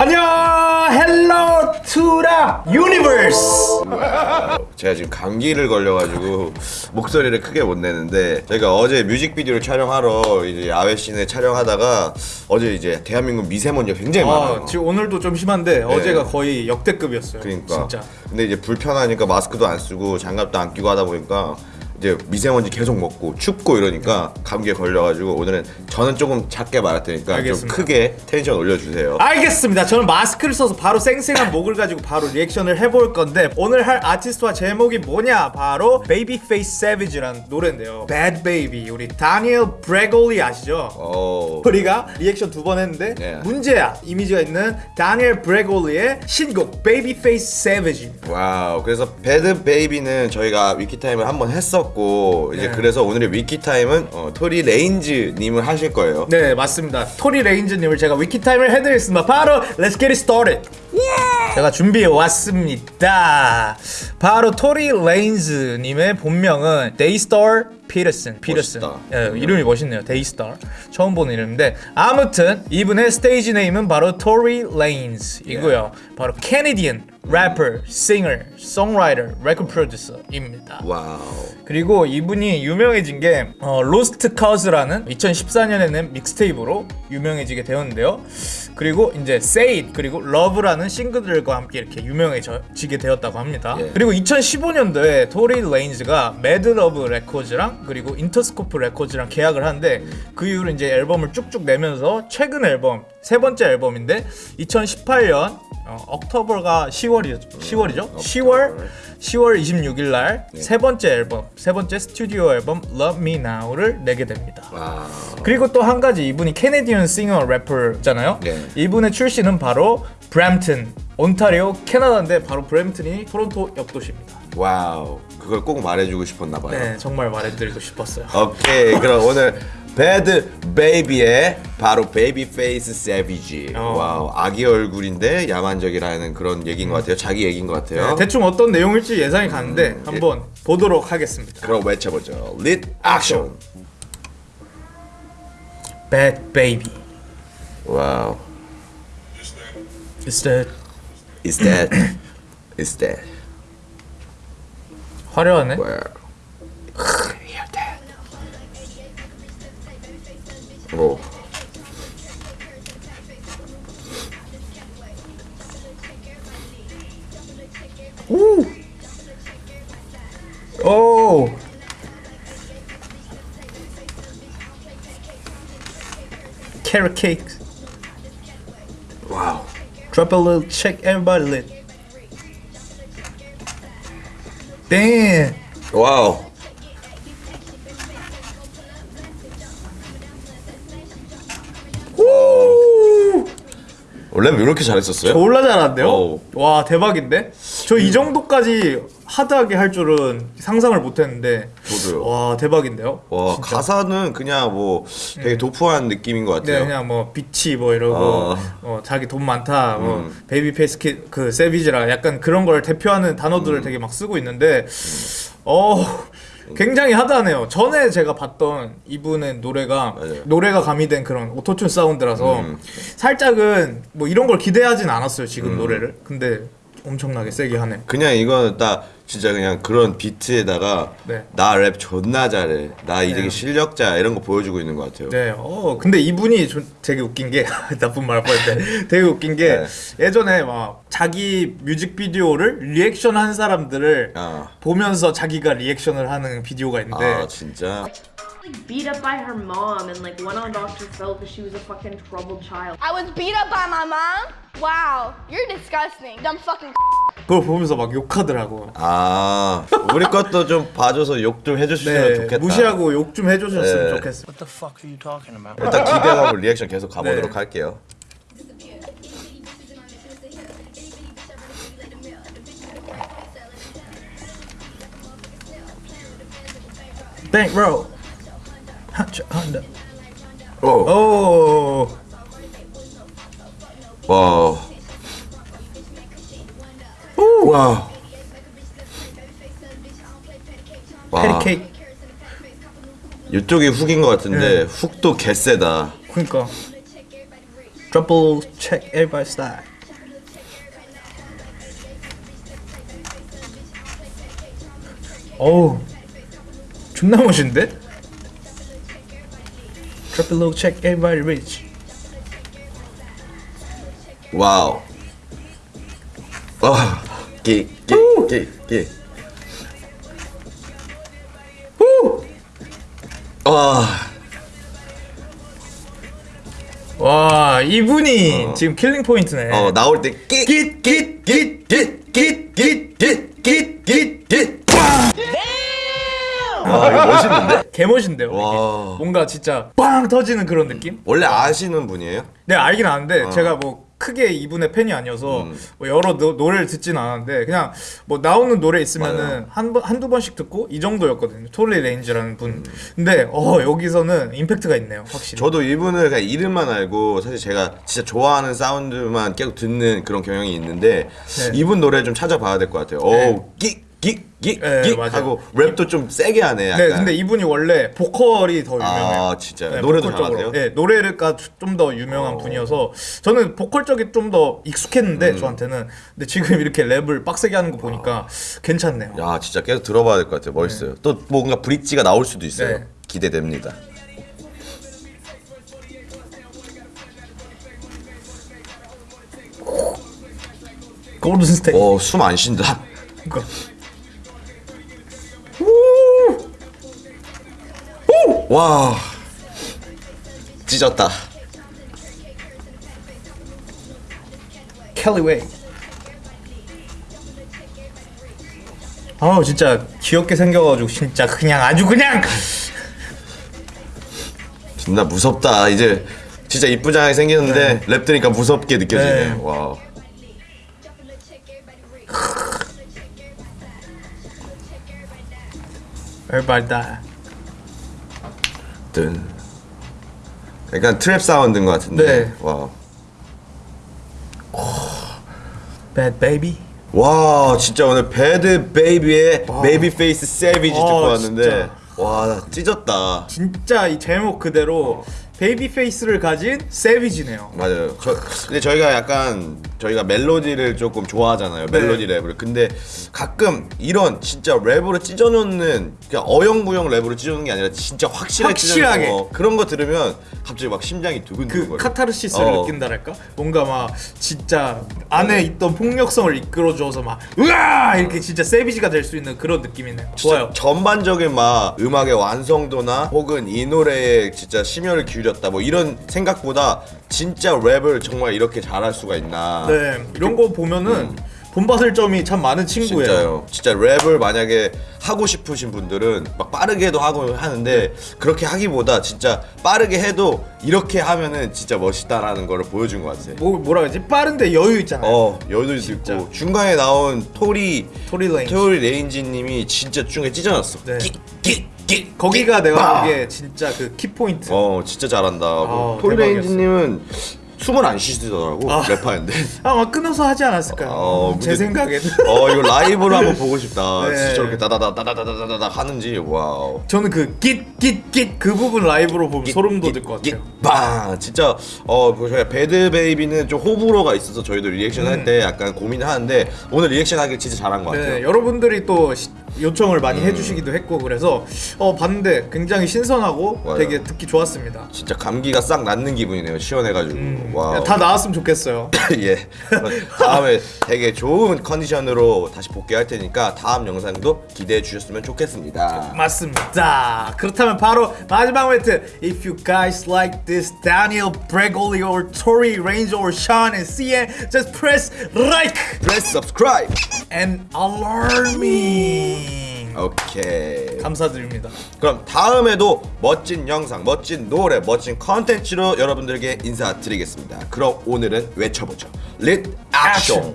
안녕 Hello 투라 Universe 제가 지금 감기를 걸려가지고 목소리를 크게 못 내는데 저희가 어제 뮤직비디오를 촬영하러 이제 야외 씬에 촬영하다가 어제 이제 대한민국 미세먼지가 굉장히 많아요. 아, 지금 오늘도 좀 심한데 어제가 거의 역대급이었어요 그러니까. 진짜 근데 이제 불편하니까 마스크도 안 쓰고 장갑도 안 끼고 하다 보니까 이제 미세먼지 계속 먹고 춥고 이러니까 감기에 걸려가지고 오늘은 저는 조금 작게 말할 테니까 알겠습니다. 좀 크게 텐션 올려주세요. 알겠습니다. 저는 마스크를 써서 바로 쌩쌩한 목을 가지고 바로 리액션을 해볼 건데 오늘 할 아티스트와 제목이 뭐냐? 바로 Babyface Savage라는 노래인데요. Bhad Bhabie 우리 Danielle Bregoli 아시죠? 어. 우리가 리액션 두 번 했는데 네. 문제아 이미지가 있는 Danielle Bregoli의 신곡 Babyface Savage Wow. 그래서 Bhad Bhabie는 저희가 Wiki Time을 한번 했었고 이제 네. 그래서 오늘의 Wiki Time은 어, Tory Lanez 님을 하실 거예요. 네 맞습니다. Tory Lanez님을 제가 Wiki Time을 해드리겠습니다. 바로 Let's get it started. 제가 준비해 왔습니다. 바로 Tory Lanez님의 본명은 Daystar Peterson Peterson. 예, 이름이 멋있네요. Daystar 처음 보는 이름인데 아무튼 이분의 stage name은 바로 Tory Lanez이고요. 바로 Canadian 래퍼, singer, songwriter, 레코드 프로듀서입니다 wow. 그리고 이분이 유명해진 게 어, Lost Cause라는 2014년에 낸 mixtape로 유명해지게 되었는데요. 그리고 이제 Say It 그리고 Love라는 싱글들과 함께 이렇게 유명해지게 되었다고 합니다. 예. 그리고 2015년도에 Tory Lanez가 Mad Love Records랑 그리고 Interscope Records랑 계약을 하는데 그 이후로 이제 앨범을 쭉쭉 내면서 최근 앨범 세 번째 앨범인데 2018년 어, October가 10월이죠. 10월이죠? 10월 10월 26일 날 세 번째 앨범, 세 번째 스튜디오 앨범 Love Me Now를 내게 됩니다. Wow. 그리고 또 한 가지 이분이 Canadian singer 래퍼잖아요. 네. 이분의 출신은 바로 브램튼, 온타리오, 캐나다인데 바로 브램튼이 토론토 옆 도시입니다. Wow. 그걸 꼭 말해주고 싶었나 봐요. 네, 정말 말해드리고 싶었어요. 오케이. 그럼 오늘 Bhad Bhabie의 바로 Babyface Savage. 어. Wow. 아기 얼굴인데 야만적이라는 그런 얘기인 것 같아요. 자기 얘기인 것 같아요. 네, 대충 어떤 내용일지 예상이 가는데 한번 보도록 하겠습니다. 그럼 외쳐보죠. 리액션. Bhad Bhabie. Wow. Is that Is that? Is that? 화려하네. Where? Hear that? 오. 오. Carrot cake. 와우. Drop a little check everybody lit. Damn. 와 원래 이렇게 잘했었어요? 졸라 잘한데요? 어우. 와 대박인데? 저 이 정도까지 hard하게 할 줄은 상상을 못했는데 저도요. 와 대박인데요? 와 진짜. 가사는 그냥 뭐 되게 dope한 느낌인 것네 같아요. 그냥 뭐 bitch 뭐 이러고 어. 어, 자기 돈 많다 뭐 음. Babyface 그 세비지라 약간 그런 걸 대표하는 단어들을 음. 되게 막 쓰고 있는데 어 굉장히 하드하네요. 전에 제가 봤던 이분의 노래가 맞아요. 노래가 가미된 그런 오토튠 사운드라서 음. 살짝은 뭐 이런 걸 기대하진 않았어요 지금 노래를. 근데 엄청나게 세게 하네. 그냥 이거는 딱 진짜 그냥 그런 비트에다가 네. 나랩 존나 잘해. 나이 되게 네. 실력자 이런 거 보여주고 있는 것 같아요. 네, 어, 근데 이분이 좀 되게 웃긴 게 나쁜 말할 뻔했는데 되게 웃긴 게 네. 예전에 막 자기 뮤직비디오를 리액션 한 사람들을 아. 보면서 자기가 리액션을 하는 비디오가 있는데 아 진짜. like beat up by her mom and like went on Dr. Phil because she was a fucking troubled child. I was beat up by my mom? Wow, you're disgusting. Dumb fucking 그걸 보면서 막 욕하더라고. 아 우리 것도 좀 봐줘서 욕 좀 해주시면 네, 좋겠다. 무시하고 욕 좀 해주셨으면 네. 좋겠어. What the fuck are you talking about? 일단 기대하고 리액션 계속 가보도록 네. 할게요. 한차 한다. 오. 오. 와. 와. 와. 페리케이크 이쪽이 훅인 것 같은데 훅도 개세다. 그러니까. Double check everybody's side. 어우 존나 멋인데? Drop a low check everybody rich. 와우. 어, 끼끼끼끼. 후! 와, 와 이분이 지금 killing point네 어 나올 때 끼끼끼끼끼끼끼끼끼끼끼. 와, 이거 멋있는데? 개멋인데요. 뭔가 진짜 빵 터지는 그런 느낌? 원래 아시는 분이에요? 네 알긴 아는데 어. 제가 뭐 크게 이분의 팬이 아니어서 음. 뭐 여러 노, 노래를 듣진 않았는데 그냥 뭐 나오는 노래 있으면은 맞아요. 한번 한두 번씩 듣고 이 정도였거든요 Tory Lanez라는 분 음. 근데 어 여기서는 임팩트가 있네요 확실히 저도 이분을 그냥 이름만 알고 사실 제가 진짜 좋아하는 사운드만 계속 듣는 그런 경향이 있는데 네. 이분 노래 좀 찾아봐야 될 것 같아요. 오, 끼 끼끼끼 네, 맞아요. 하고 랩도 좀 세게 하네. 약간. 네 근데 이분이 원래 보컬이 더 유명해요 아 진짜요? 네, 노래도. 잘하세요? 네, 노래가 좀 더 유명한 어. 분이어서 저는 보컬 쪽이 좀 더 익숙했는데 음. 저한테는 근데 지금 이렇게 랩을 빡세게 하는 거 보니까 괜찮네요. 야 진짜 계속 들어봐야 될 것 같아요. 멋있어요. 또 뭔가 브릿지가 나올 수도 있어요. 네. 기대됩니다. Golden State. 어, 숨 안 쉰다. 와, 찢었다. Cali way. 아우 진짜 귀엽게 생겨가지고 진짜 그냥 아주 그냥 존나 무섭다. 이제 진짜 이쁘장하게 생겼는데 랩 들으니까 무섭게 느껴지네. 네. 와. everybody die. 뜬. 약간 trap 사운드인 것 같은데. 네. 와. Bhad Bhabie. 와 진짜 오늘 Bhad Bhabie의 Babyface Savage 듣고 아, 왔는데 진짜. 와 나 찢었다. 진짜 이 제목 그대로 babyface를 가진 savage네요. 맞아요. 저, 근데 저희가 약간 저희가 멜로디를 조금 좋아하잖아요. 네. 멜로디 랩을. 근데 가끔 이런 진짜 랩으로 찢어놓는 그냥 어영부영 랩으로 찢어놓는 게 아니라 진짜 확실하게, 확실하게. 거, 그런 거 들으면 갑자기 막 심장이 두근두근 그 거려. 카타르시스를 어. 느낀다랄까? 뭔가 막 진짜 안에 있던 폭력성을 이끌어줘서 막 으아 이렇게 진짜 세비지가 될 수 있는 그런 느낌이네요. 좋아요. 전반적인 막 음악의 완성도나 혹은 이 노래에 진짜 심혈을 기울 였다 뭐 이런 생각보다 진짜 랩을 정말 이렇게 잘할 수가 있나 네 이런 거 보면은 본받을 점이 참 많은 친구예요. 진짜요 진짜 랩을 만약에 하고 싶으신 분들은 막 빠르게도 하고 하는데 그렇게 하기보다 진짜 빠르게 해도 이렇게 하면은 진짜 멋있다라는 거를 보여준 것 같아요 뭐 뭐라 그러지? 빠른데 여유 있잖아요. 어 여유도 있고 중간에 나온 Tory Tory Lanez. Tory Lanez 님이 진짜 중에 찢어놨어 네. 끼 끼 끼 거기가 내가 빠! 보기에 진짜 그 키포인트. 어 진짜 잘한다. 아, Tory Lanez님은 숨을 안 쉬시더라고 아. 랩하는데. 아마 끊어서 하지 않았을까요? 어, 제 생각에는. 어 이거 라이브로 한번 보고 싶다. 네. 진짜 저렇게 따다다 따다다다다다 하는지 와우. 저는 그 깃깃깃 그 부분 라이브로 보면 소름 돋을 것 같아요. 빵 진짜 어그 저희가 Bhad Bhabie는 좀 호불호가 있어서 저희도 리액션 할때 약간 고민을 하는데 오늘 리액션 하길 진짜 잘한 것 음. 네, 같아요. 여러분들이 또 시- 요청을 많이 해주시기도 했고 그래서 어 봤는데 굉장히 신선하고 맞아요. 되게 듣기 좋았습니다. 진짜 감기가 싹 낫는 기분이네요. 시원해가지고. 음. 다 나왔으면 좋겠어요. 예. 다음에 되게 좋은 컨디션으로 다시 복귀할 테니까 다음 영상도 기대해 주셨으면 좋겠습니다. 맞습니다. 그렇다면 바로 마지막 멘트. If you guys like this Daniel Bregoli or Tory Range or Sean and CN, just press like Press subscribe. and alarming. 오케이. 감사드립니다. 그럼 다음에도 멋진 영상, 멋진 노래, 멋진 컨텐츠로 여러분들에게 인사드리겠습니다. 그럼 오늘은 외쳐보죠. lit action.